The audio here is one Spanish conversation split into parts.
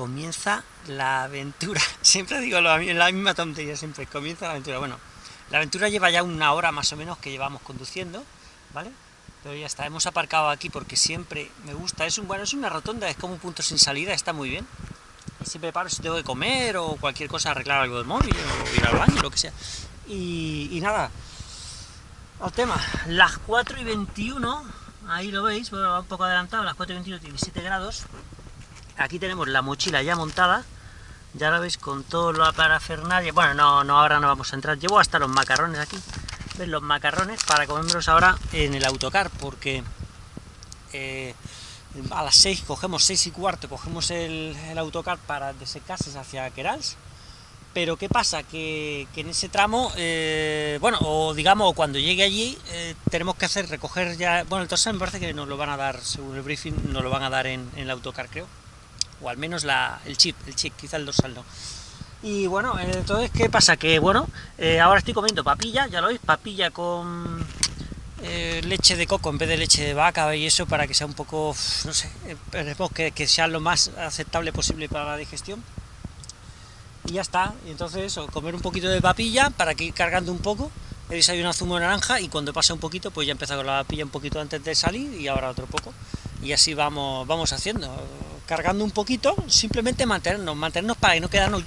comienza la aventura. Siempre digo lo, la misma tontería, siempre comienza la aventura. Bueno, la aventura lleva ya una hora más o menos que llevamos conduciendo, ¿vale? Pero ya está, hemos aparcado aquí porque siempre me gusta. Es un bueno, es una rotonda, es como un punto sin salida, está muy bien. Siempre paro si tengo que comer o cualquier cosa, arreglar algo del móvil o ir al baño, lo que sea. Y, nada, al tema, las 4 y 21, ahí lo veis, bueno, va un poco adelantado, las 4 y 21, 17 grados. Aquí tenemos la mochila ya montada, ya la veis con todo lo parafernalia. Bueno, no, no, ahora no vamos a entrar. Llevo hasta los macarrones aquí, ¿ves? Los macarrones para comérmelos ahora en el autocar, porque eh, a las 6 cogemos 6 y cuarto, cogemos el, autocar para de Secases hacia Querals pero ¿qué pasa? Que, en ese tramo, eh, bueno, o digamos, cuando llegue allí, eh, tenemos que hacer, recoger ya, bueno, el torsal me parece que nos lo van a dar, según el briefing, nos lo van a dar en, el autocar, creo, o al menos la, el chip, el chip, quizá el dorsal no. Y bueno, entonces, ¿qué pasa? Que bueno, eh, ahora estoy comiendo papilla, ya lo veis, papilla con leche de coco en vez de leche de vaca y eso para que sea un poco, no sé, esperemos que, que sea lo más aceptable posible para la digestión y ya está. Y entonces eso, comer un poquito de papilla para que ir cargando un poco, he desayunado zumo de naranja y cuando pasa un poquito, pues ya empieza con la papilla un poquito antes de salir y ahora otro poco. Y así vamos, vamos haciendo, cargando un poquito, simplemente mantenernos, mantenernos para que no quedarnos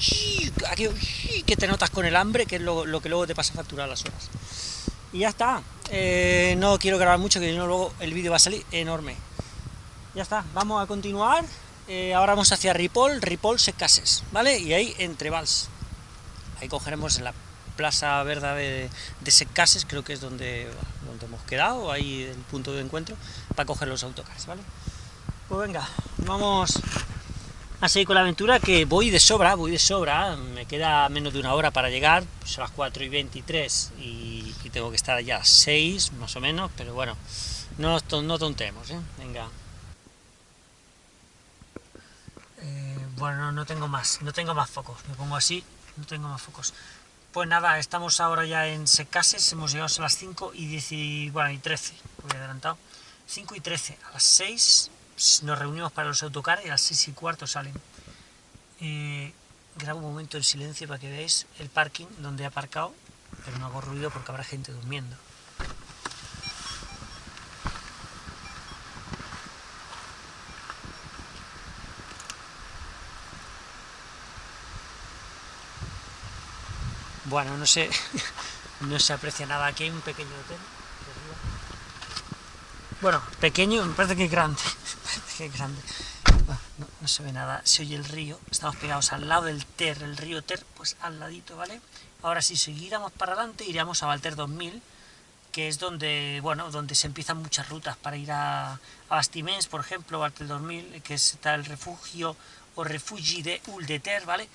que te notas con el hambre, que es lo, que luego te pasa a facturar las horas. Y ya está, eh, no quiero grabar mucho, que luego el vídeo va a salir enorme. Ya está, vamos a continuar eh, ahora vamos hacia Ripoll, Ripoll Secases, ¿vale? Y ahí entre Vals. Ahí cogeremos la Plaza Verde de, de Secases, creo que es donde, donde hemos quedado, ahí el punto de encuentro, para coger los autocars, ¿vale? Pues venga, vamos a seguir con la aventura, que voy de sobra, voy de sobra, me queda menos de una hora para llegar, son las 4 y 23 y, tengo que estar allá a las 6, más o menos, pero bueno, no, no tontemos, ¿eh? Venga. Bueno, no tengo más, no tengo más focos, me pongo así, no tengo más focos. Pues nada, estamos ahora ya en Secases, hemos llegado a las 5 y, 10 y, bueno, y 13, voy adelantado. 5 y 13, a las 6 nos reunimos para los autocares y a las 6 y cuarto salen. Eh, grabo un momento en silencio para que veáis el parking donde he aparcado, pero no hago ruido porque habrá gente durmiendo. Bueno, no no se aprecia nada. Aquí hay un pequeño hotel. Bueno, pequeño, me parece que es grande. que es grande. no, se ve nada, se oye el río. Estamos pegados al lado del Ter, el río Ter, pues al ladito, ¿vale? Ahora si seguiríamos para adelante, iríamos a Valter 2000, que es donde, bueno, donde se empiezan muchas rutas para ir a, a Bastimens, por ejemplo, Valter 2000, que está el refugio o refugi de Uldeter, ¿vale?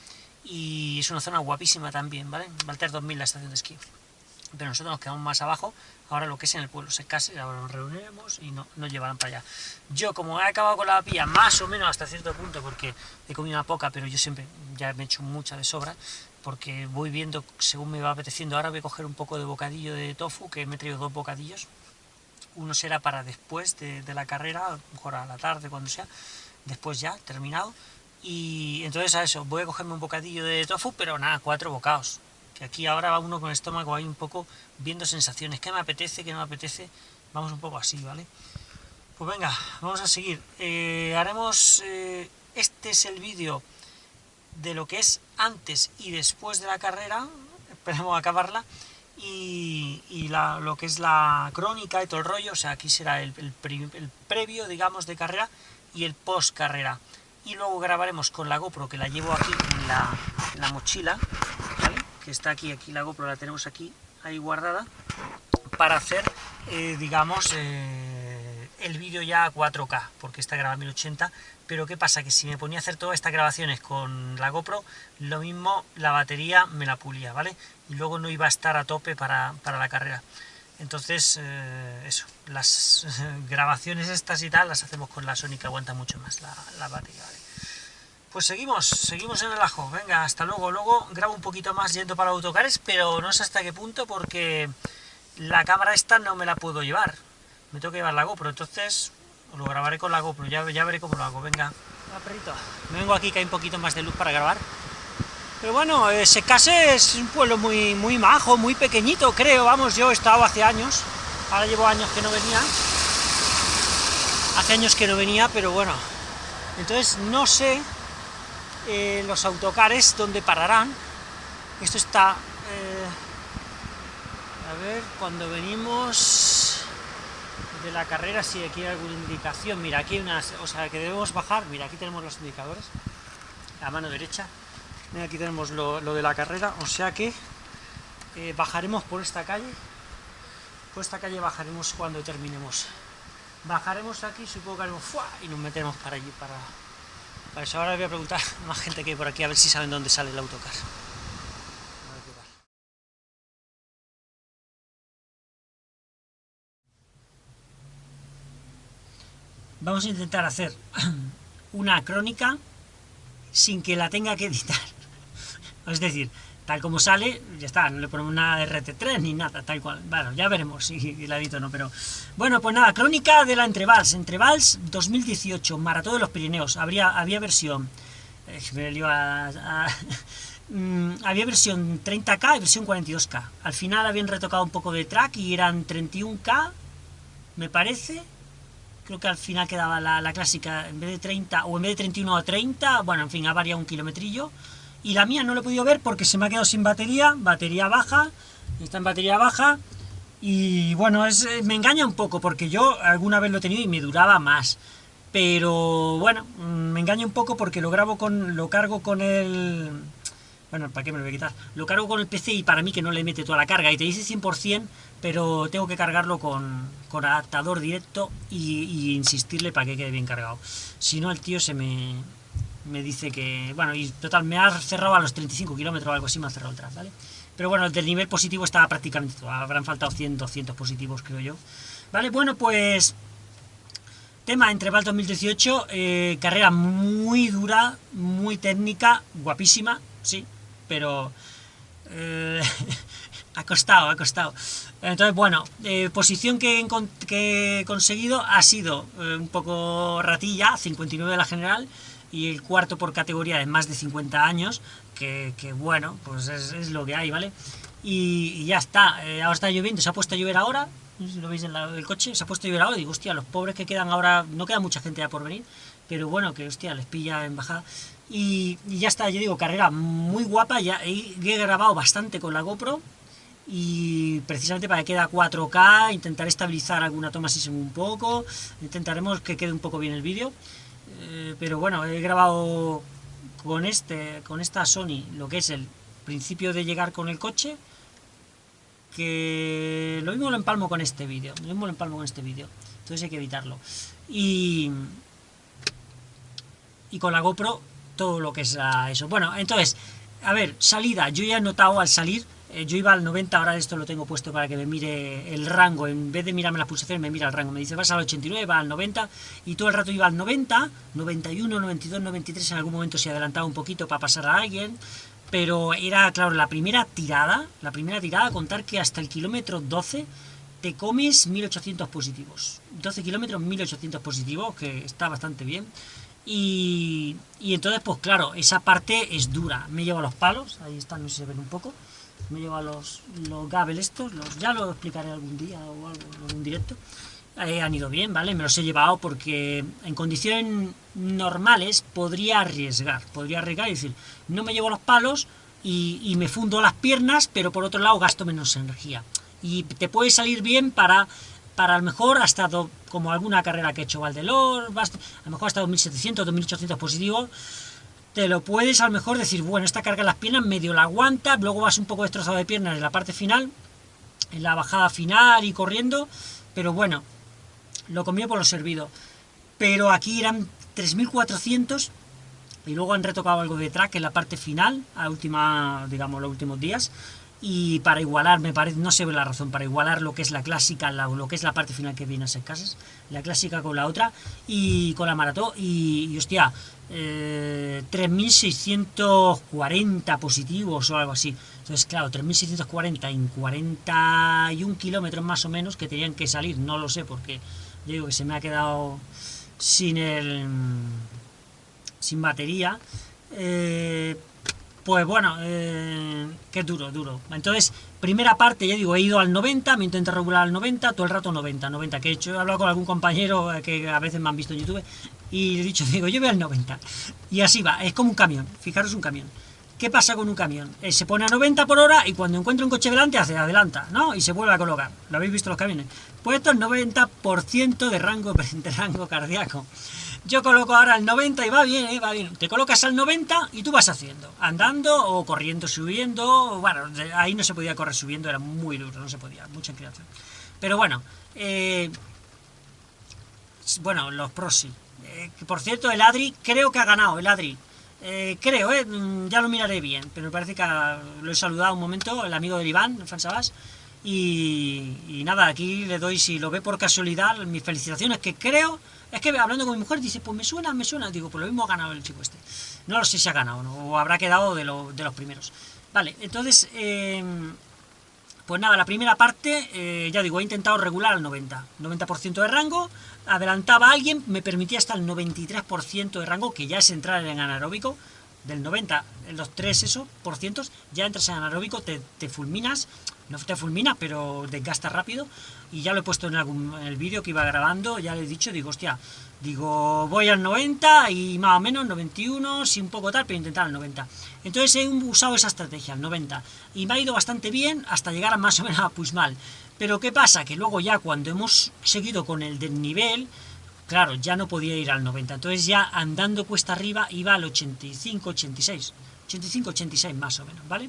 Y es una zona guapísima también, ¿vale? Valter 2000, la estación de esquí. Pero nosotros nos quedamos más abajo, ahora lo que es en el pueblo se case, ahora nos reuniremos y no, nos llevarán para allá. Yo, como he acabado con la papilla más o menos hasta cierto punto, porque he comido una poca, pero yo siempre ya me he hecho mucha de sobra, porque voy viendo según me va apeteciendo. Ahora voy a coger un poco de bocadillo de tofu, que me he traído dos bocadillos. Uno será para después de, de la carrera, mejor a la tarde, cuando sea, después ya, terminado y entonces a eso, voy a cogerme un bocadillo de tofu, pero nada, cuatro bocados. Que aquí ahora va uno con el estómago ahí un poco viendo sensaciones. ¿Qué me apetece? ¿Qué no me apetece? Vamos un poco así, ¿vale? Pues venga, vamos a seguir. Eh, haremos... Eh, este es el vídeo de lo que es antes y después de la carrera. Esperemos acabarla. Y, lo que es la crónica y todo el rollo. O sea, aquí será el, el previo, digamos, de carrera y el post carrera y luego grabaremos con la GoPro, que la llevo aquí en la, mochila, que está aquí, aquí la GoPro la tenemos aquí, ahí guardada, para hacer, eh, digamos, eh, el vídeo ya a 4K, porque está grabado a 1080, pero ¿qué pasa? Que si me ponía a hacer todas estas grabaciones con la GoPro, lo mismo la batería me la pulía, ¿vale? Y luego no iba a estar a tope para, para la carrera. Entonces, eh, eso, las grabaciones estas y tal las hacemos con la Sony que aguanta mucho más la, batería, Pues seguimos, seguimos en el ajo, venga, hasta luego, luego grabo un poquito más yendo para autocares, pero no sé hasta qué punto porque la cámara esta no me la puedo llevar, me tengo que llevar la GoPro, entonces lo grabaré con la GoPro, ya, ya veré cómo lo hago, venga. Me vengo aquí que hay un poquito más de luz para grabar. Pero bueno, eh, Secase es un pueblo muy, muy majo, muy pequeñito, creo. Vamos, yo he estado hace años. Ahora llevo años que no venía. Hace años que no venía, pero bueno. Entonces no sé eh, los autocares dónde pararán. Esto está... Eh, a ver, cuando venimos de la carrera, si aquí hay alguna indicación. Mira, aquí hay unas... O sea, que debemos bajar. Mira, aquí tenemos los indicadores. A mano derecha. Mira, aquí tenemos lo, de la carrera. O sea que eh, bajaremos por esta calle. Por esta calle bajaremos cuando terminemos. Bajaremos aquí, supongo que haremos y nos metemos para allí, para, para eso. Ahora voy a preguntar a más gente que hay por aquí, a ver si saben dónde sale el autocar. Vamos a intentar hacer una crónica sin que la tenga que editar. Es decir, tal como sale, ya está, no le ponemos nada de RT3 ni nada, tal cual. Bueno, ya veremos si la edito o no, pero... Bueno, pues nada, crónica de la Entrevals, Entrevals 2018, Maratón de los Pirineos, habría, había versión... Mm, había versión 30K y versión 42K. Al final habían retocado un poco de track y eran 31K, me parece. Creo que al final quedaba la, la clásica, en vez de 30, o en vez de 31 a 30, bueno, en fin, ha variado un kilometrillo y la mía no lo he podido ver porque se me ha quedado sin batería, batería baja, está en batería baja, y bueno, eh, me engaña un poco porque yo alguna vez lo he tenido y me duraba más, pero bueno, mm, me engaña un poco porque lo grabo con, lo cargo con el... Bueno, ¿para qué me lo voy a quitar? Lo cargo con el PC y para mí que no le mete toda la carga y te dice 100%, pero tengo que cargarlo con, con adaptador directo y, y insistirle para que quede bien cargado. Si no, el tío se me, me dice que, bueno, y total, me ha cerrado a los 35 kilómetros o algo así, me ha cerrado el tras, ¿vale? Pero bueno, el del nivel positivo estaba prácticamente todo, habrán faltado 100, 200 positivos, creo yo. Vale, bueno, pues... Tema entre Val 2018, eh, carrera muy dura, muy técnica, guapísima, sí, pero... Eh, ha costado, ha costado. Entonces, bueno, eh, posición que, que, he conseguido ha sido un poco ratilla, 59 de la general, y el cuarto por categoría de más de 50 años, que, bueno, pues es, lo que hay, ¿vale? Y, ya está, eh, ahora está lloviendo, se ha puesto a llover ahora, lo veis en el coche, se ha puesto a llover ahora, digo, hostia, los pobres que quedan ahora, no queda mucha gente ya por venir, pero bueno, que hostia, les pilla en bajada. Y, ya está, yo digo, carrera muy guapa, ya he, he grabado bastante con la GoPro, y precisamente para que quede a 4K, intentaré estabilizar alguna toma si se un poco, intentaremos que quede un poco bien el vídeo, eh, pero bueno, he grabado con este con esta Sony lo que es el principio de llegar con el coche que lo mismo lo empalmo con este vídeo lo mismo lo empalmo con este vídeo. Entonces hay que evitarlo. Y y con la GoPro todo lo que es eso. Bueno, entonces a ver, salida, yo ya he notado al salir eh, yo iba al 90, ahora esto lo tengo puesto para que me mire el rango, en vez de mirarme las pulsaciones me mira el rango, me dice vas al 89, va al 90, y todo el rato iba al 90, 91, 92, 93, en algún momento se adelantaba un poquito para pasar a alguien, pero era, claro, la primera tirada, la primera tirada, contar que hasta el kilómetro 12 te comes 1800 positivos, 12 kilómetros 1800 positivos, que está bastante bien, y, y entonces, pues claro, esa parte es dura, me llevo los palos, ahí están, no sé si se ven un poco, me lleva los, los Gabel estos, los, ya lo explicaré algún día o algo, algún directo, eh, han ido bien, ¿vale? Me los he llevado porque en condiciones normales podría arriesgar, podría arriesgar y decir, no me llevo los palos y, me fundo las piernas, pero por otro lado gasto menos energía. Y te puede salir bien para, para a lo mejor hasta, como alguna carrera que he hecho Valdelor, a lo mejor hasta 2700, 2800 positivos, te lo puedes a lo mejor decir, bueno, esta carga en las piernas medio la aguanta, luego vas un poco destrozado de piernas en la parte final, en la bajada final y corriendo, pero bueno, lo comió por lo servido. Pero aquí eran 3400 y luego han retocado algo de track en la parte final, a última, digamos, los últimos días, y para igualar, me parece, no sé la razón, para igualar lo que es la clásica, lo que es la parte final que viene a ser casas, la clásica con la otra, y con la maratón, y, y hostia, eh, 3.640 positivos o algo así. Entonces, claro, 3.640 en 41 kilómetros más o menos que tenían que salir, no lo sé, porque digo que se me ha quedado sin el sin batería, eh, pues bueno, eh, que duro, duro. Entonces, primera parte, ya digo, he ido al 90, me intento regular al 90, todo el rato 90, 90, que he hecho, he hablado con algún compañero eh, que a veces me han visto en YouTube, y le he dicho, digo, yo voy al 90. Y así va, es como un camión, fijaros un camión. ¿Qué pasa con un camión? Eh, se pone a 90 por hora y cuando encuentra un coche delante hace adelanta, ¿no? Y se vuelve a colocar. ¿Lo habéis visto los camiones? Pues esto es 90% de rango, de rango cardíaco. Yo coloco ahora el 90 y va bien, ¿eh? va bien. Te colocas al 90 y tú vas haciendo, andando o corriendo, subiendo. Bueno, ahí no se podía correr subiendo, era muy duro, no se podía, mucha inclinación. Pero bueno, eh, bueno, los pros sí. Eh, por cierto, el Adri, creo que ha ganado, el Adri. Eh, creo, eh, mm, ya lo miraré bien, pero me parece que lo he saludado un momento, el amigo de Iván, Fansabas, y, y nada, aquí le doy, si lo ve por casualidad, mis felicitaciones, que creo, es que hablando con mi mujer, dice, pues me suena, me suena, digo, pues lo mismo ha ganado el chico este. No lo sé si ha ganado o habrá quedado de, de los primeros. Vale, entonces, eh, pues nada, la primera parte, eh, ya digo, he intentado regular al 90, 90% de rango, adelantaba a alguien, me permitía hasta el 93% de rango, que ya es entrar en anaeróbico, del 90, en los 3 eso, por cientos, ya entras en anaeróbico, te, te fulminas, no te fulmina, pero desgasta rápido, y ya lo he puesto en, algún, el vídeo que iba grabando, ya le he dicho, digo, hostia, digo, voy al 90 y más o menos 91, si un poco tal, pero intentar el 90. Entonces he usado esa estrategia, el 90, y me ha ido bastante bien hasta llegar a más o menos a Puismal. Pero ¿qué pasa? Que luego ya cuando hemos seguido con el del nivel, claro, ya no podía ir al 90, entonces ya andando cuesta arriba iba al 85, 86, 85, 86 más o menos, ¿vale?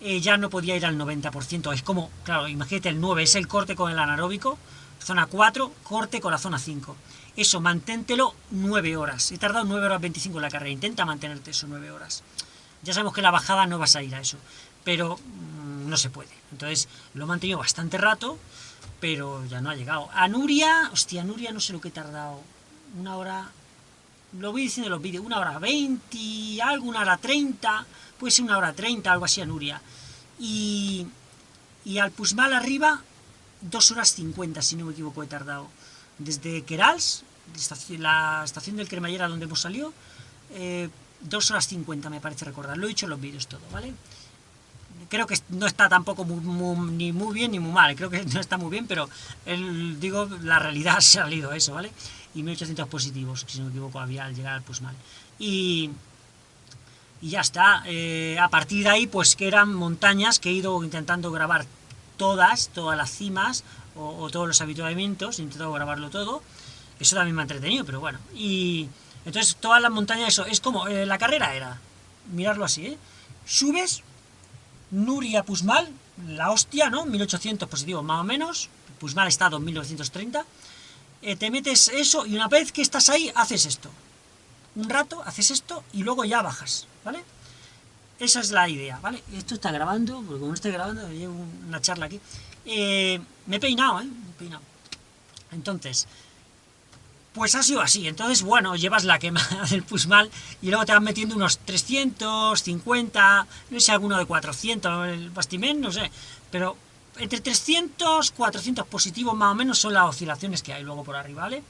Eh, ya no podía ir al 90%. Es como, claro, imagínate el 9 es el corte con el anaeróbico, zona 4, corte con la zona 5. Eso, manténtelo 9 horas. He tardado 9 horas 25 en la carrera, intenta mantenerte eso 9 horas. Ya sabemos que la bajada no vas a ir a eso, pero mmm, no se puede. Entonces lo he mantenido bastante rato, pero ya no ha llegado. A Nuria, hostia, Nuria no sé lo que he tardado. Una hora, lo voy diciendo en los vídeos, una hora 20, algo, una hora 30 puede ser una hora 30, algo así a Nuria. Y, y al Pusmal arriba, 2 horas 50, si no me equivoco, he tardado. Desde Querals, la estación del Cremallera donde hemos salido, eh, 2 horas 50 me parece recordar. Lo he dicho en los vídeos todo, ¿vale? Creo que no está tampoco ni muy bien ni muy mal, creo que no está muy bien, pero digo, la realidad ha salido eso, ¿vale? Y 1800 positivos, si no me equivoco, había al llegar al Pusmal. Y, y ya está. Eh, a partir de ahí, pues que eran montañas que he ido intentando grabar todas, todas las cimas, o, todos los habituamientos, he intentado grabarlo todo. Eso también me ha entretenido, pero bueno. Y entonces todas las montañas, eso, es como, eh, la carrera era, mirarlo así, ¿eh? Subes, Nuria Pusmal, la hostia, ¿no? 1800 positivos más o menos, Pusmal está 2930, eh, te metes eso y una vez que estás ahí, haces esto. Un rato, haces esto y luego ya bajas. ¿vale? Esa es la idea, ¿vale? Esto está grabando, porque como no estoy grabando, llevo una charla aquí. Eh, me he peinado, ¿eh? Me he peinado. Entonces, pues ha sido así. Entonces, bueno, llevas la quema del Pusmal y luego te vas metiendo unos 350, no sé, alguno de 400, el Bastimén, no sé. Pero entre 300, 400 positivos más o menos son las oscilaciones que hay luego por arriba, ¿vale?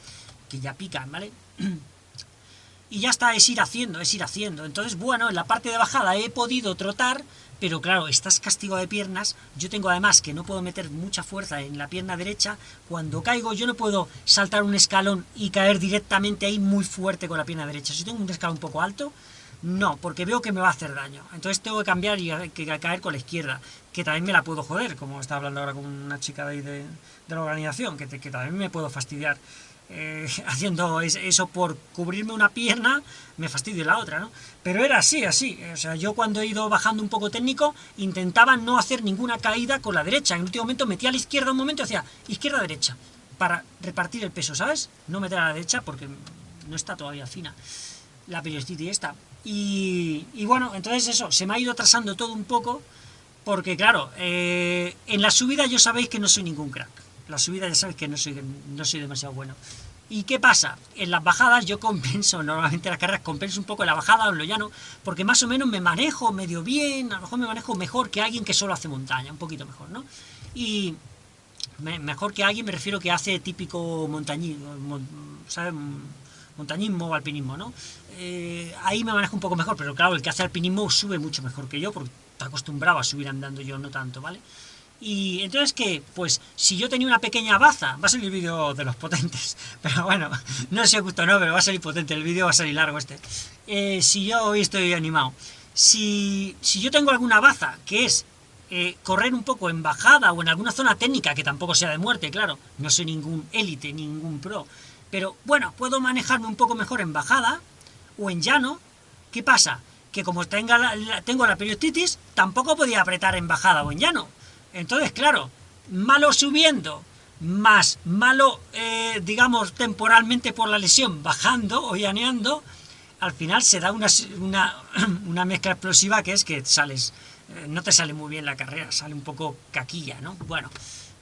Que ya pican, ¿vale? y ya está, es ir haciendo, es ir haciendo. Entonces, bueno, en la parte de bajada he podido trotar, pero claro, estás castigo de piernas, yo tengo además que no puedo meter mucha fuerza en la pierna derecha, cuando caigo yo no puedo saltar un escalón y caer directamente ahí muy fuerte con la pierna derecha. Si tengo un escalón un poco alto, no, porque veo que me va a hacer daño. Entonces tengo que cambiar y caer con la izquierda, que también me la puedo joder, como estaba hablando ahora con una chica de ahí de, la organización, que, que también me puedo fastidiar. Eh, haciendo eso por cubrirme una pierna, me fastidio la otra, ¿no? Pero era así, así. O sea, yo cuando he ido bajando un poco técnico, intentaba no hacer ninguna caída con la derecha. En el último momento metía a la izquierda un momento hacía izquierda-derecha, para repartir el peso, ¿sabes? No meter a la derecha porque no está todavía fina la periostiti esta. Y, y bueno, entonces eso, se me ha ido atrasando todo un poco, porque claro, eh, en la subida yo sabéis que no soy ningún crack la subida ya sabes que no soy, no soy demasiado bueno. ¿Y qué pasa? En las bajadas yo compenso, normalmente las carreras compenso un poco en la bajada o en lo llano, porque más o menos me manejo medio bien, a lo mejor me manejo mejor que alguien que solo hace montaña, un poquito mejor, ¿no? Y mejor que alguien me refiero que hace típico montañismo, o alpinismo, ¿no? Eh, ahí me manejo un poco mejor, pero claro, el que hace alpinismo sube mucho mejor que yo, porque está acostumbrado a subir andando yo, no tanto, ¿vale? Y entonces, ¿qué? Pues si yo tenía una pequeña baza, va a salir el vídeo de los potentes, pero bueno, no sé si os gustó o no, pero va a salir potente, el vídeo va a salir largo este. Eh, si yo hoy estoy animado, si, si yo tengo alguna baza, que es eh, correr un poco en bajada o en alguna zona técnica, que tampoco sea de muerte, claro, no soy ningún élite, ningún pro, pero bueno, puedo manejarme un poco mejor en bajada o en llano, ¿qué pasa? Que como tenga tengo la periostitis, tampoco podía apretar en bajada o en llano, entonces, claro, malo subiendo, más malo, eh, digamos, temporalmente por la lesión, bajando o llaneando, al final se da una, una, mezcla explosiva que es que sales, eh, no te sale muy bien la carrera, sale un poco caquilla, ¿no? Bueno,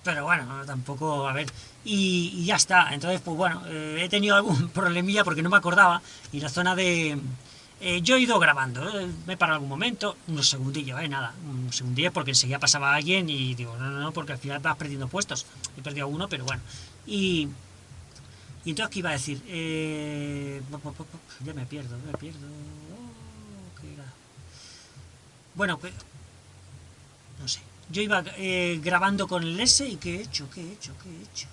pero bueno, tampoco, a ver, y, ya está, entonces, pues bueno, eh, he tenido algún problemilla porque no me acordaba, y la zona de, eh, yo he ido grabando, ¿eh? me he parado algún momento, unos segundillos, ¿eh? nada, un segundillo porque enseguida pasaba alguien y digo, no, no, no, porque al final vas perdiendo puestos. He perdido uno, pero bueno. Y, y entonces, ¿qué iba a decir? Eh, ya me pierdo, me pierdo. Oh. Bueno, pues, no sé. Yo iba eh, grabando con el S y ¿qué he hecho? ¿Qué he hecho? ¿Qué he hecho?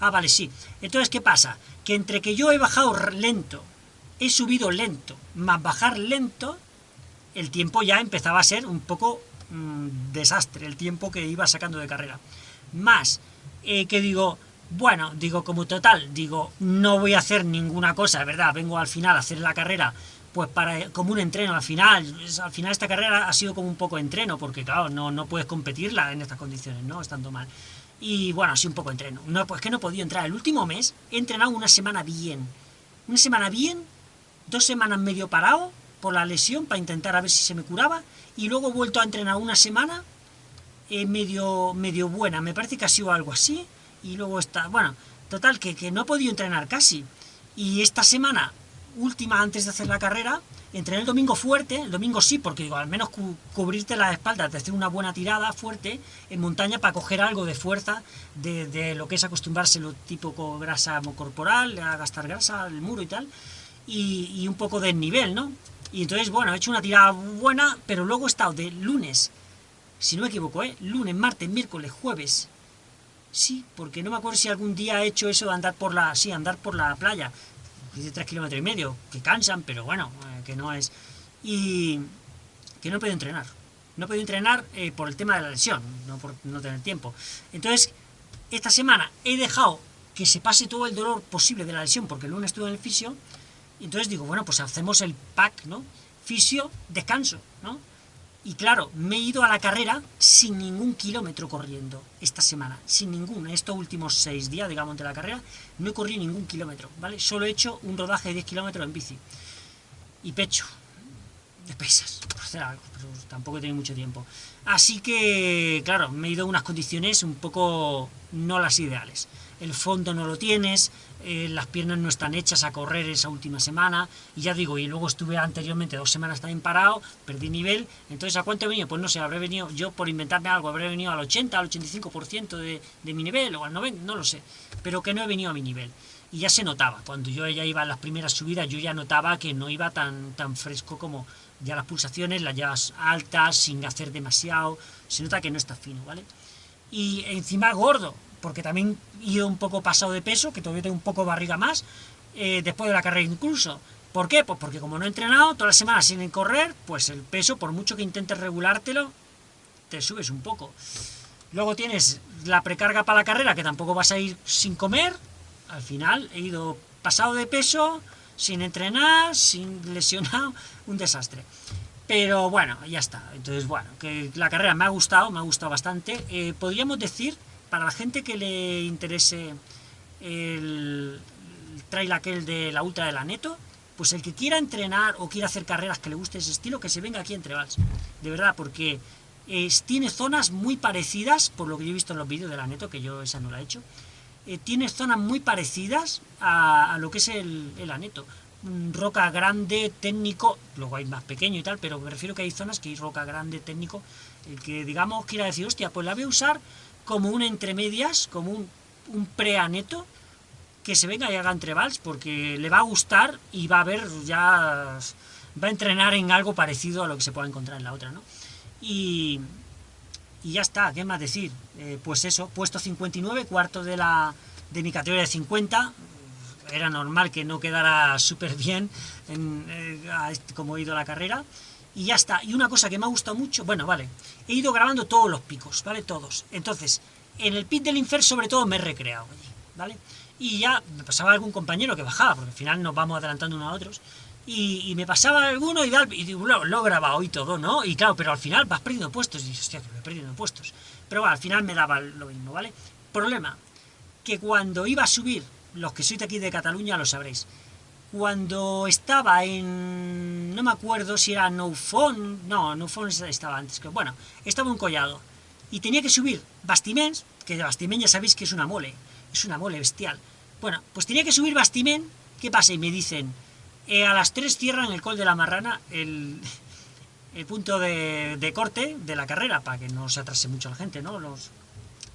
Ah, vale, sí. Entonces, ¿qué pasa? Que entre que yo he bajado lento he subido lento, más bajar lento, el tiempo ya empezaba a ser un poco mm, desastre, el tiempo que iba sacando de carrera. Más eh, que digo, bueno, digo como total, digo, no voy a hacer ninguna cosa, ¿verdad? Vengo al final a hacer la carrera, pues para como un entreno al final. Al final esta carrera ha sido como un poco entreno, porque claro, no, no puedes competirla en estas condiciones, ¿no? Estando mal. Y bueno, así un poco entreno. No, pues que no he podido entrar. El último mes he entrenado una semana bien. Una semana bien dos semanas medio parado por la lesión para intentar a ver si se me curaba y luego he vuelto a entrenar una semana eh, medio, medio buena, me parece que ha sido algo así y luego está, bueno, total que, que no he podido entrenar casi. Y esta semana última antes de hacer la carrera entrené el domingo fuerte, el domingo sí, porque digo, al menos cubrirte la espalda, de hacer una buena tirada fuerte en montaña para coger algo de fuerza de, de lo que es acostumbrarse lo tipo grasa corporal, a gastar grasa, el muro y tal, y, un poco de nivel, ¿no? Y entonces, bueno, he hecho una tirada buena, pero luego he estado de lunes, si no me equivoco, ¿eh? Lunes, martes, miércoles, jueves. Sí, porque no me acuerdo si algún día he hecho eso de andar por la... Sí, andar por la playa. De tres kilómetros y medio, que cansan, pero bueno, eh, que no es... Y que no he podido entrenar. No he podido entrenar eh, por el tema de la lesión, no por no tener tiempo. Entonces, esta semana he dejado que se pase todo el dolor posible de la lesión, porque el lunes estuve en el fisio, entonces digo, bueno, pues hacemos el pack, ¿no? Fisio, descanso, ¿no? Y claro, me he ido a la carrera sin ningún kilómetro corriendo esta semana, sin ningún, en estos últimos seis días, digamos, de la carrera, no he corrido ningún kilómetro, ¿vale? Solo he hecho un rodaje de 10 kilómetros en bici. Y pecho, de pesas, por hacer algo, pero tampoco he tenido mucho tiempo. Así que, claro, me he ido a unas condiciones un poco no las ideales. El fondo no lo tienes, eh, las piernas no están hechas a correr esa última semana, y ya digo, y luego estuve anteriormente dos semanas también parado, perdí nivel, entonces ¿a cuánto he venido? Pues no sé, habré venido, yo por inventarme algo, habré venido al 80, al 85% de, de mi nivel, o al 90, no lo sé, pero que no he venido a mi nivel. Y ya se notaba, cuando yo ya iba a las primeras subidas, yo ya notaba que no iba tan, tan fresco como ya las pulsaciones, las llevas altas, sin hacer demasiado, se nota que no está fino, ¿vale? Y encima gordo, porque también he ido un poco pasado de peso, que todavía tengo un poco barriga más, eh, después de la carrera incluso. ¿Por qué? Pues porque como no he entrenado todas las semanas sin correr, pues el peso, por mucho que intentes regulártelo, te subes un poco. Luego tienes la precarga para la carrera, que tampoco vas a ir sin comer. Al final he ido pasado de peso, sin entrenar, sin lesionado, un desastre. Pero bueno, ya está. Entonces, bueno, que la carrera me ha gustado, me ha gustado bastante. Eh, podríamos decir para la gente que le interese el, trail aquel de la Ultra de la Neto, pues el que quiera entrenar o quiera hacer carreras que le guste ese estilo, que se venga aquí entre Vals. De verdad, porque tiene zonas muy parecidas, por lo que yo he visto en los vídeos de la Neto, que yo esa no la he hecho, eh, tiene zonas muy parecidas a, lo que es el, el Aneto. Roca grande, técnico, luego hay más pequeño y tal, pero me refiero que hay zonas que hay roca grande, técnico, el que digamos quiera decir, hostia, pues la voy a usar como un entre medias, como un, pre-aneto, que se venga y haga entrevals, porque le va a gustar y va a ver ya... va a entrenar en algo parecido a lo que se pueda encontrar en la otra, ¿no? Y, y ya está, ¿qué más decir? Eh, pues eso, puesto 59, cuarto de, la, de mi categoría de 50, era normal que no quedara súper bien en, eh, este, como he ido la carrera, y ya está. Y una cosa que me ha gustado mucho, bueno, vale, he ido grabando todos los picos, ¿vale? Todos. Entonces, en el pit del Infer sobre todo me he recreado allí, ¿vale? Y ya me pasaba algún compañero que bajaba, porque al final nos vamos adelantando unos a otros, y, me pasaba alguno y, y digo, lo, he grabado y todo, ¿no? Y claro, pero al final vas perdiendo puestos, y dices, hostia, que voy perdiendo puestos. Pero al final me daba lo mismo, ¿vale? Problema, que cuando iba a subir, los que sois de aquí de Cataluña lo sabréis, cuando estaba en... no me acuerdo si era No Phone, no, No Phone estaba antes, que bueno, estaba un collado, y tenía que subir Bastiments, que Bastiments ya sabéis que es una mole, es una mole bestial. Bueno, pues tenía que subir Bastiment, ¿qué pasa? Y me dicen, eh, a las 3 cierran el col de la marrana, el, el punto de, corte de la carrera, para que no se atrase mucho la gente, ¿no? Los,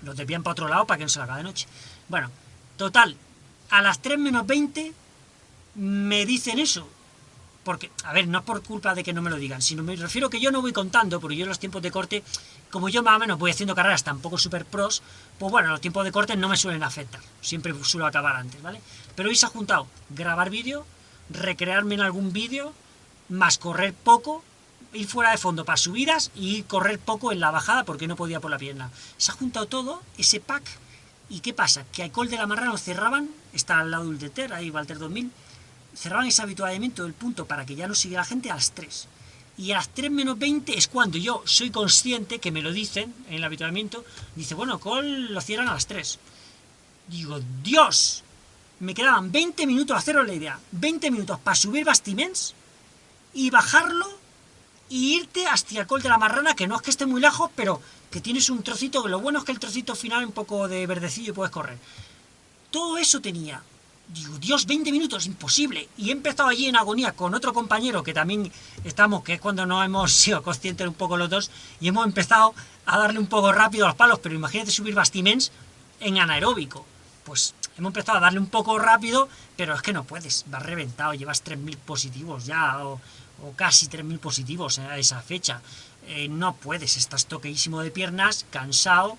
los desvían para otro lado para que no se la haga de noche. Bueno, total, a las 3 menos 20 me dicen eso. Porque, a ver, no es por culpa de que no me lo digan, sino me refiero que yo no voy contando, porque yo los tiempos de corte, como yo más o menos voy haciendo carreras tampoco super pros, pues bueno, los tiempos de corte no me suelen afectar, siempre suelo acabar antes, ¿vale? Pero hoy se ha juntado grabar vídeo, recrearme en algún vídeo, más correr poco, ir fuera de fondo para subidas y correr poco en la bajada porque no podía por la pierna. Se ha juntado todo, ese pack, y ¿qué pasa? Que a Col de la Marrana cerraban, está al lado del Deter, ahí Walter 2000, cerraban ese habituallamiento del punto para que ya no siguiera la gente a las 3. Y a las 3 menos 20 es cuando yo soy consciente, que me lo dicen en el habituallamiento, dice, bueno, Col lo cierran a las 3. Digo, ¡Dios! me quedaban 20 minutos, haceros la idea, 20 minutos para subir bastiments y bajarlo y irte hasta el col de la marrana, que no es que esté muy lejos, pero que tienes un trocito, lo bueno es que el trocito final un poco de verdecillo y puedes correr. Todo eso tenía. Dios, 20 minutos, imposible. Y he empezado allí en agonía con otro compañero que también estamos, que es cuando no hemos sido conscientes un poco los dos, y hemos empezado a darle un poco rápido a los palos, pero imagínate subir bastiments en anaeróbico. Pues hemos empezado a darle un poco rápido, pero es que no puedes, vas reventado, llevas 3.000 positivos ya, o, casi 3.000 positivos a esa fecha. Eh, no puedes, estás toqueísimo de piernas, cansado,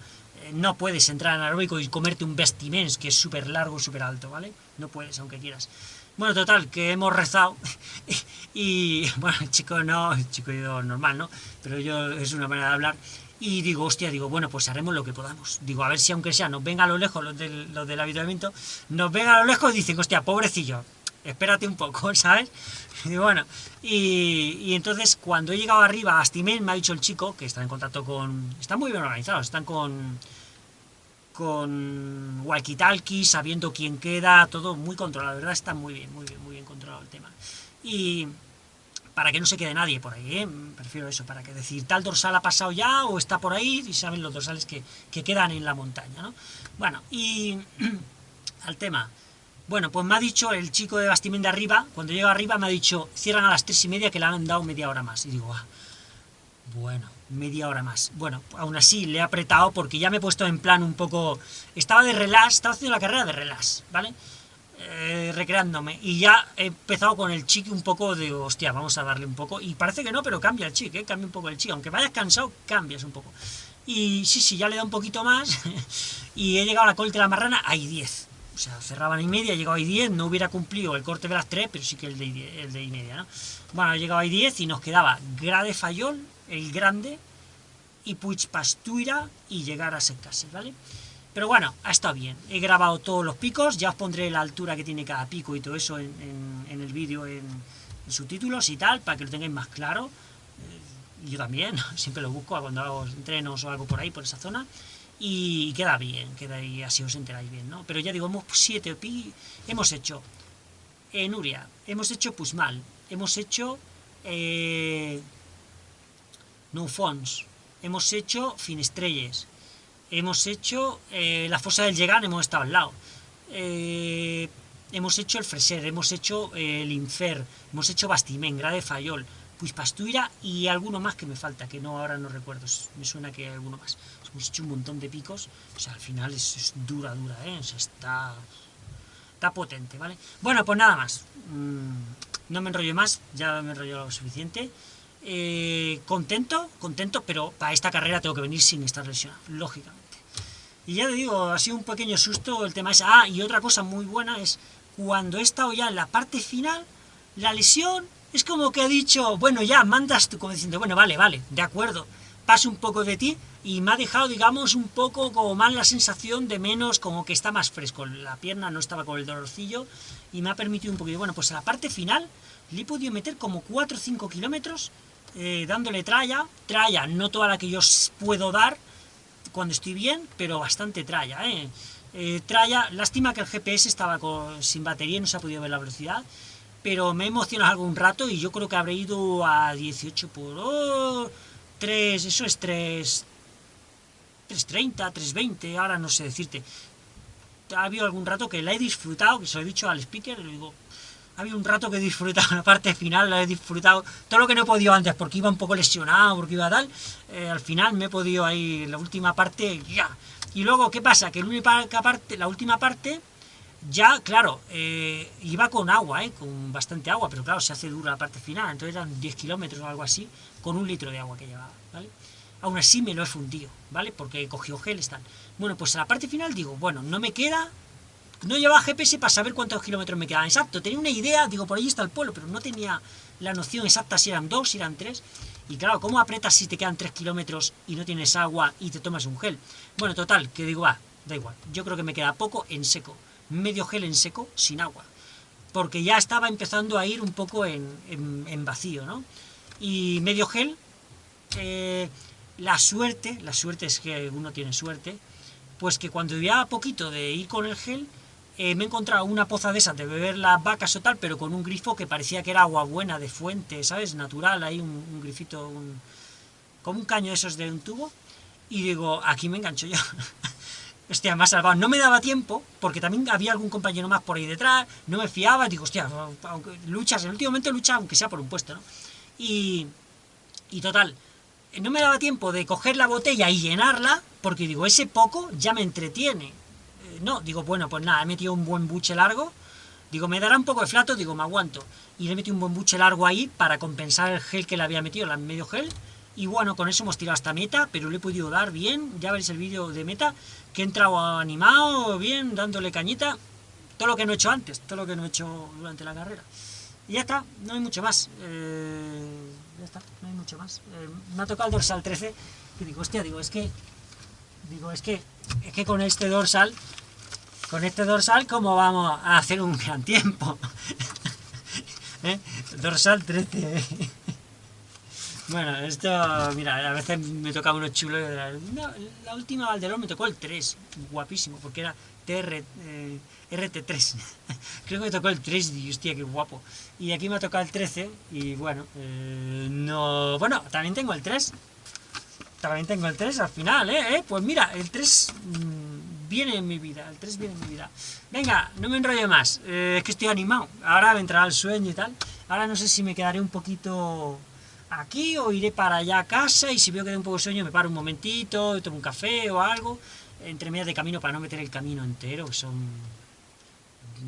no puedes entrar en aeróbico y comerte un vestimens que es súper largo, súper alto, ¿vale? No puedes, aunque quieras. Bueno, total, que hemos rezado y, bueno, chico no, chico yo normal, ¿no? Pero yo es una manera de hablar y digo, hostia, digo, bueno, pues haremos lo que podamos. Digo, a ver si aunque sea, nos venga a lo lejos los del, los del nos venga a lo lejos y dicen, hostia, pobrecillo, espérate un poco, ¿sabes? Y bueno, y, entonces cuando he llegado arriba a me ha dicho el chico, que está en contacto con... Están muy bien organizados, están con... Con walkie sabiendo quién queda, todo muy controlado, la verdad está muy bien, muy bien, muy bien controlado el tema. Y, para que no se quede nadie por ahí, ¿eh? prefiero eso, para que decir tal dorsal ha pasado ya o está por ahí y saben los dorsales que, quedan en la montaña, ¿no? Bueno, y al tema, bueno, pues me ha dicho el chico de Bastimén de arriba, cuando llega arriba me ha dicho, cierran a las tres y media que le han dado media hora más, y digo, ah, bueno, media hora más. Bueno, aún así le he apretado porque ya me he puesto en plan un poco, estaba de relax, estaba haciendo la carrera de relax, ¿vale? Eh, recreándome. Y ya he empezado con el chic un poco de, hostia, vamos a darle un poco. Y parece que no, pero cambia el chic, ¿eh? cambia un poco el chic. Aunque vayas cansado, cambias un poco. Y sí, sí, ya le da un poquito más. y he llegado a la corte de la marrana, hay 10. Cerraban y media, he llegado a 10, no hubiera cumplido el corte de las 3, pero sí que el de, el de y media, ¿no? Bueno, he llegado a 10 y nos quedaba Grade Fayol, el grande, y Puig Pastuira y llegar a Secase, ¿vale? Pero bueno, ha estado bien. He grabado todos los picos, ya os pondré la altura que tiene cada pico y todo eso en, el vídeo, en, subtítulos y tal, para que lo tengáis más claro. Eh, yo también, siempre lo busco cuando hago entrenos o algo por ahí, por esa zona. Y queda bien, queda ahí, así os enteráis bien, ¿no? Pero ya digo, hemos siete pi, hemos hecho en Nuria, hemos hecho Pusmal, hemos hecho eh, No Fons, hemos hecho Finestrelles, hemos hecho eh, la fosa del Llegan, hemos estado al lado. Eh, hemos hecho el Freser, hemos hecho eh, el Infer, hemos hecho Bastimén, Grade Fayol, pues Pastuira y alguno más que me falta, que no ahora no recuerdo, me suena que hay alguno más. Hemos hecho un montón de picos, o sea, al final es, dura, dura, ¿eh? O sea, está... está potente, ¿vale? Bueno, pues nada más. Mm, no me enrollo más, ya me enrollo lo suficiente. Eh, contento, contento, pero para esta carrera tengo que venir sin estar lesionado, lógicamente. Y ya te digo, ha sido un pequeño susto el tema es... Ah, y otra cosa muy buena es cuando he estado ya en la parte final, la lesión es como que ha dicho, bueno, ya mandas tú, como diciendo, bueno, vale, vale, de acuerdo, paso un poco de ti, y me ha dejado, digamos, un poco como más la sensación de menos, como que está más fresco, la pierna no estaba con el dolorcillo, y me ha permitido un poquito, bueno, pues a la parte final le he podido meter como 4 o 5 kilómetros, eh, dándole tralla, tralla, no toda la que yo puedo dar cuando estoy bien, pero bastante tralla, ¿eh? eh tralla, lástima que el GPS estaba sin batería y no se ha podido ver la velocidad, pero me he emocionado algún rato y yo creo que habré ido a 18 por 3, eso es 3, 3.30, 3.20, ahora no sé decirte. Ha habido algún rato que la he disfrutado, que se lo he dicho al speaker, le digo, ha habido un rato que he disfrutado la parte final, la he disfrutado todo lo que no he podido antes, porque iba un poco lesionado, porque iba tal, eh, al final me he podido ahí, la última parte, ya. Y luego, ¿qué pasa? Que la parte, la última parte ya, claro, eh, iba con agua, eh, con bastante agua, pero claro, se hace dura la parte final, entonces eran 10 kilómetros o algo así, con un litro de agua que llevaba, ¿vale? Aún así me lo he fundido, ¿vale? Porque cogió gel, están. Bueno, pues a la parte final digo, bueno, no me queda... No llevaba GPS para saber cuántos kilómetros me quedaban. Exacto, tenía una idea, digo, por ahí está el pueblo, pero no tenía la noción exacta si eran dos, si eran tres. Y claro, ¿cómo apretas si te quedan tres kilómetros y no tienes agua y te tomas un gel? Bueno, total, que digo, ah, da igual. Yo creo que me queda poco en seco medio gel en seco, sin agua, porque ya estaba empezando a ir un poco en, vacío, ¿no? Y medio gel, eh, la suerte, la suerte es que uno tiene suerte, pues que cuando ya poquito de ir con el gel, eh, me he encontrado una poza de esas de beber las vacas o tal, pero con un grifo que parecía que era agua buena, de fuente, ¿sabes? Natural, ahí un, grifito, un, como un caño esos de un tubo, y digo, aquí me engancho yo. hostia, me ha salvado. No me daba tiempo, porque también había algún compañero más por ahí detrás, no me fiaba, digo, hostia, luchas, en el último momento lucha, aunque sea por un puesto, ¿no? Y, y total, no me daba tiempo de coger la botella y llenarla, porque digo, ese poco ya me entretiene. Eh, no, digo, bueno, pues nada, he metido un buen buche largo, digo, me dará un poco de flato, digo, me aguanto. Y le metí un buen buche largo ahí para compensar el gel que le había metido, el medio gel, y bueno, con eso hemos tirado hasta meta, pero le he podido dar bien, ya veréis el vídeo de meta, que he entrado animado, bien, dándole cañita, todo lo que no he hecho antes, todo lo que no he hecho durante la carrera. Y ya está, no hay mucho más, eh, ya está, no hay mucho más. Eh, me ha tocado el dorsal 13, y digo, hostia, digo, es que, digo, es que, es que con este dorsal, con este dorsal, ¿cómo vamos a hacer un gran tiempo? ¿Eh? Dorsal 13, bueno, esto, mira, a veces me tocaba uno chulo. la última Valdelón me tocó el 3, guapísimo, porque era TR, eh, RT3. Creo que me tocó el 3 y hostia, qué guapo. Y aquí me ha tocado el 13 y bueno, eh, no... Bueno, también tengo el 3. También tengo el 3 al final, ¿eh? ¿Eh? Pues mira, el 3 mm, viene en mi vida, el 3 viene en mi vida. Venga, no me enrollo más, es que estoy animado. Ahora me entrará el sueño y tal. Ahora no sé si me quedaré un poquito aquí o iré para allá a casa y si veo que da un poco de sueño me paro un momentito, tomo un café o algo, entre medias de camino para no meter el camino entero, que son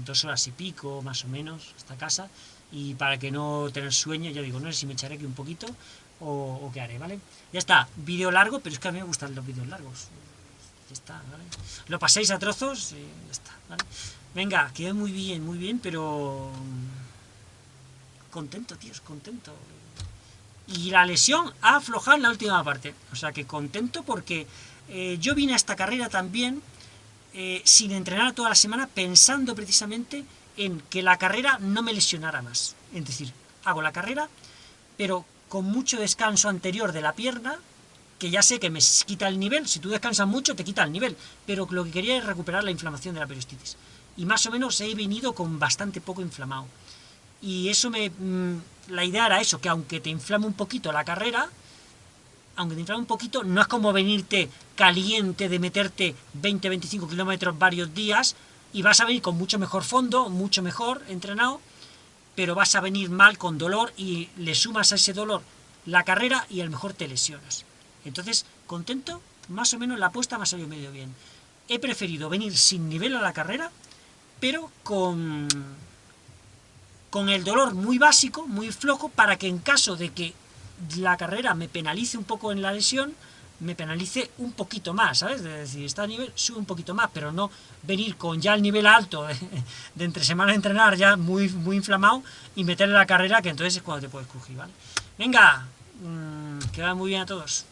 dos horas y pico más o menos esta casa, y para que no tener sueño, ya digo, no sé si me echaré aquí un poquito o, qué haré, ¿vale? Ya está, vídeo largo, pero es que a mí me gustan los vídeos largos. Ya está, ¿vale? Lo paséis a trozos y ya está, ¿vale? Venga, quedé muy bien, muy bien, pero... Contento, tíos, contento y la lesión ha aflojado en la última parte. O sea que contento porque eh, yo vine a esta carrera también eh, sin entrenar toda la semana pensando precisamente en que la carrera no me lesionara más. Es decir, hago la carrera, pero con mucho descanso anterior de la pierna, que ya sé que me quita el nivel, si tú descansas mucho te quita el nivel, pero lo que quería es recuperar la inflamación de la periostitis. Y más o menos he venido con bastante poco inflamado. Y eso me... La idea era eso, que aunque te inflame un poquito la carrera, aunque te inflame un poquito, no es como venirte caliente de meterte 20-25 kilómetros varios días, y vas a venir con mucho mejor fondo, mucho mejor entrenado, pero vas a venir mal con dolor y le sumas a ese dolor la carrera y a lo mejor te lesionas. Entonces, contento, más o menos la apuesta me ha salido medio bien. He preferido venir sin nivel a la carrera, pero con, con el dolor muy básico, muy flojo, para que en caso de que la carrera me penalice un poco en la lesión, me penalice un poquito más, ¿sabes? Es decir, está a nivel, sube un poquito más, pero no venir con ya el nivel alto de, entre semana de entrenar ya muy, muy inflamado y meterle la carrera, que entonces es cuando te puedes crujir, ¿vale? Venga, mmm, que va muy bien a todos.